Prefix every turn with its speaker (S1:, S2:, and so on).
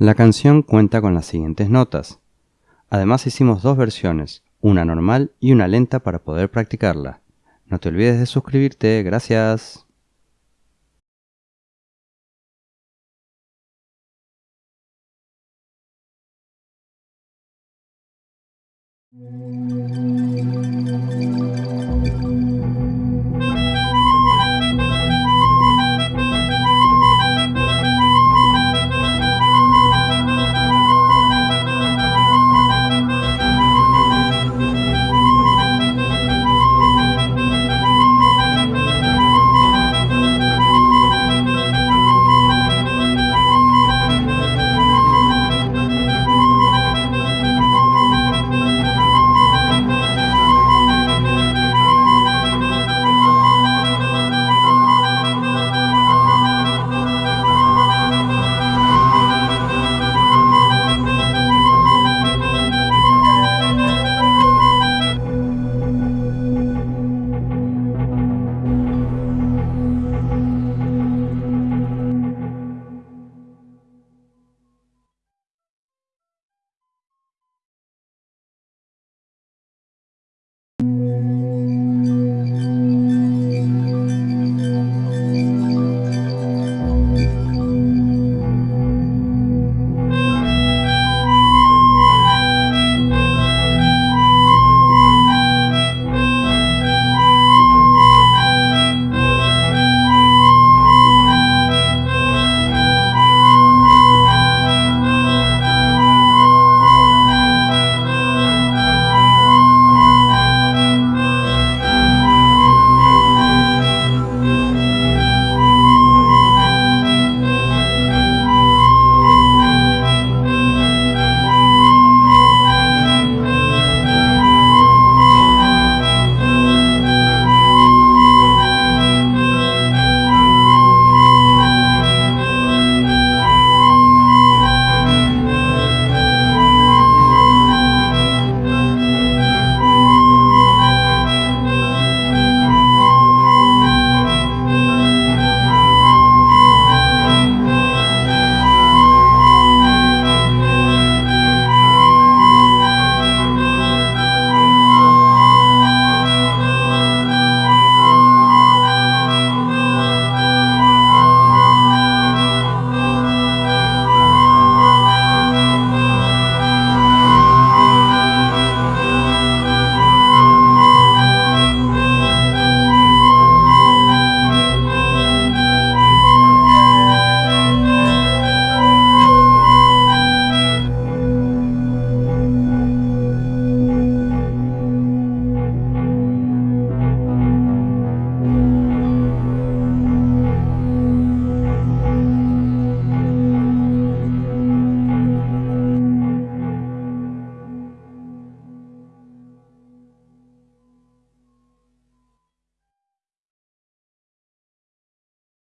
S1: La canción cuenta con las siguientes notas. Además hicimos dos versiones, una normal y una lenta para poder practicarla. No te olvides de suscribirte, gracias.